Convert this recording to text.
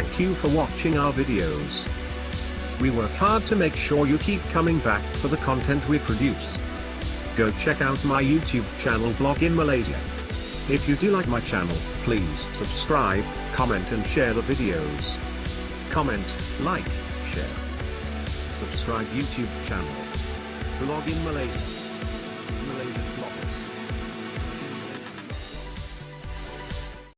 Thank you for watching our videos. We work hard to make sure you keep coming back for the content we produce. Go check out my YouTube channel Blog in Malaysia. If you do like my channel, please subscribe, comment and share the videos. Comment, like, share. Subscribe YouTube channel. Blog in Malaysia.